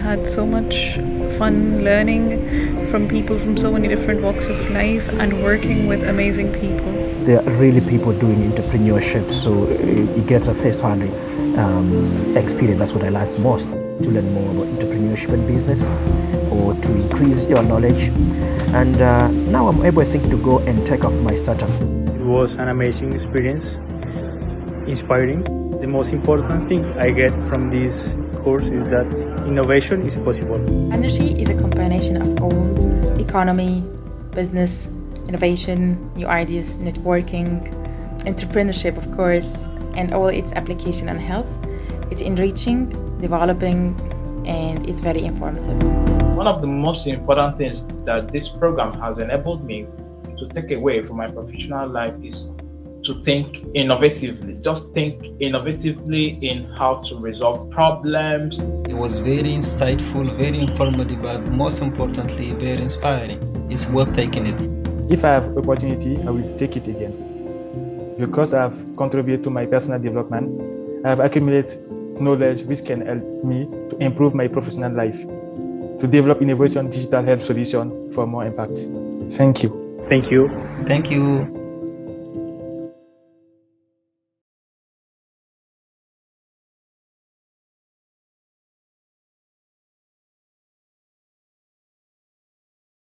I had so much fun learning from people from so many different walks of life and working with amazing people. There are really people doing entrepreneurship, so you get a first-hand um, experience. That's what I like most, to learn more about entrepreneurship and business or to increase your knowledge. And uh, now I'm able, I think, to go and take off my startup. It was an amazing experience, inspiring. The most important thing I get from this course is that innovation is possible. Energy is a combination of all economy, business, innovation, new ideas, networking, entrepreneurship, of course, and all its application on health. It's enriching, developing, and it's very informative. One of the most important things that this program has enabled me to take away from my professional life is to think innovatively. Just think innovatively in how to resolve problems. It was very insightful, very informative, but most importantly, very inspiring. It's worth taking it. If I have opportunity, I will take it again. Because I have contributed to my personal development, I have accumulated knowledge which can help me to improve my professional life, to develop innovation digital health solution for more impact. Thank you. Thank you. Thank you.